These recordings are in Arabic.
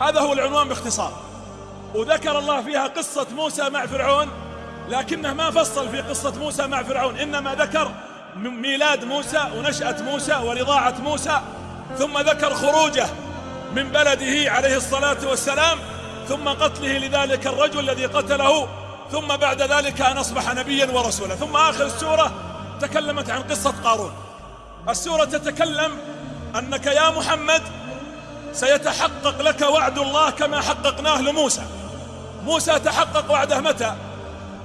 هذا هو العنوان باختصار. وذكر الله فيها قصة موسى مع فرعون لكنه ما فصل في قصة موسى مع فرعون إنما ذكر ميلاد موسى ونشأة موسى ورضاعة موسى ثم ذكر خروجه من بلده عليه الصلاة والسلام ثم قتله لذلك الرجل الذي قتله ثم بعد ذلك أن أصبح نبيا ورسولا. ثم آخر السورة تكلمت عن قصة قارون. السورة تتكلم أنك يا محمد سيتحقق لك وعد الله كما حققناه لموسى. موسى تحقق وعده متى؟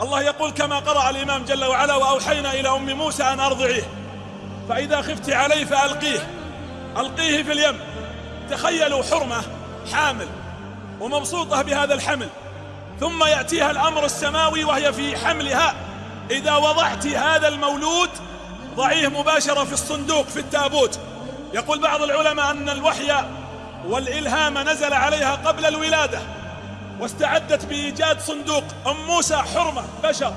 الله يقول كما قرأ الإمام جل وعلا وأوحينا إلى أم موسى أن أرضعيه. فإذا خفت عليه فألقيه. ألقيه في اليم. تخيلوا حرمة حامل ومبسوطة بهذا الحمل. ثم يأتيها الأمر السماوي وهي في حملها. إذا وضعت هذا المولود ضعيه مباشرة في الصندوق في التابوت. يقول بعض العلماء أن الوحي والإلهام نزل عليها قبل الولادة واستعدت بإيجاد صندوق أم موسى حرمة بشر.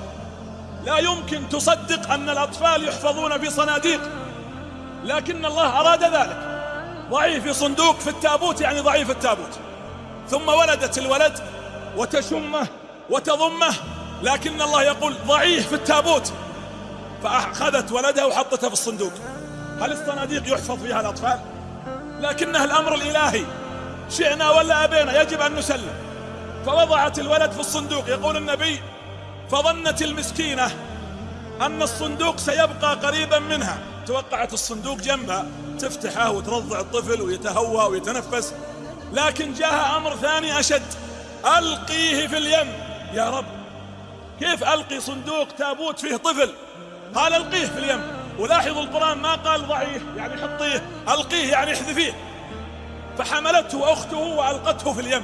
لا يمكن تصدق أن الأطفال يحفظون في صناديق لكن الله أراد ذلك. ضعيف في صندوق في التابوت يعني ضعيف التابوت. ثم ولدت الولد وتشمه وتضمه لكن الله يقول ضعيف في التابوت. فأخذت ولدها وحطته في الصندوق. هل الصناديق يحفظ فيها الأطفال؟ لكنها الأمر الإلهي. شئنا ولا أبينا يجب أن نسلم. فوضعت الولد في الصندوق. يقول النبي فظنت المسكينة أن الصندوق سيبقى قريبا منها. توقعت الصندوق جنبها تفتحه وترضع الطفل ويتهوى ويتنفس. لكن جاء أمر ثاني أشد. ألقيه في اليم. يا رب كيف ألقي صندوق تابوت فيه طفل؟ قال ألقيه في اليم؟ ولاحظوا القرآن ما قال ضعيه يعني حطيه ألقيه يعني احذفيه. فحملته أخته وألقته في اليم.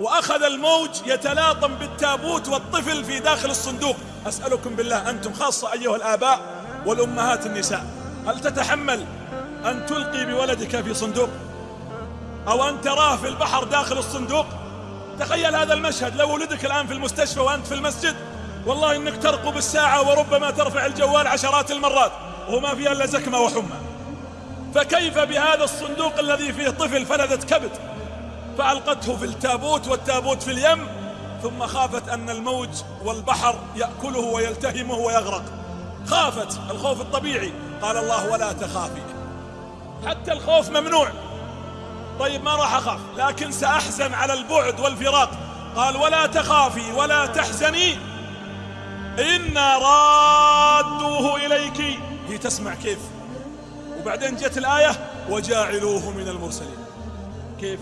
وأخذ الموج يتلاطم بالتابوت والطفل في داخل الصندوق. أسألكم بالله أنتم خاصة أيها الآباء والأمهات النساء هل تتحمل أن تلقي بولدك في صندوق؟ أو أن تراه في البحر داخل الصندوق؟ تخيل هذا المشهد لو ولدك الآن في المستشفى وأنت في المسجد والله إنك ترقب الساعة وربما ترفع الجوال عشرات المرات وما فيها إلا زكمة وحمى. فكيف بهذا الصندوق الذي فيه طفل فلذت كبد؟ فألقته في التابوت والتابوت في اليم ثم خافت أن الموج والبحر يأكله ويلتهمه ويغرق. خافت الخوف الطبيعي. قال الله ولا تخافي. حتى الخوف ممنوع. طيب ما راح أخاف؟ لكن سأحزن على البعد والفراق. قال ولا تخافي ولا تحزني. إنا رادوه إليك. هي تسمع كيف؟ وبعدين جت الآية وجاعلوه من المرسلين. كيف؟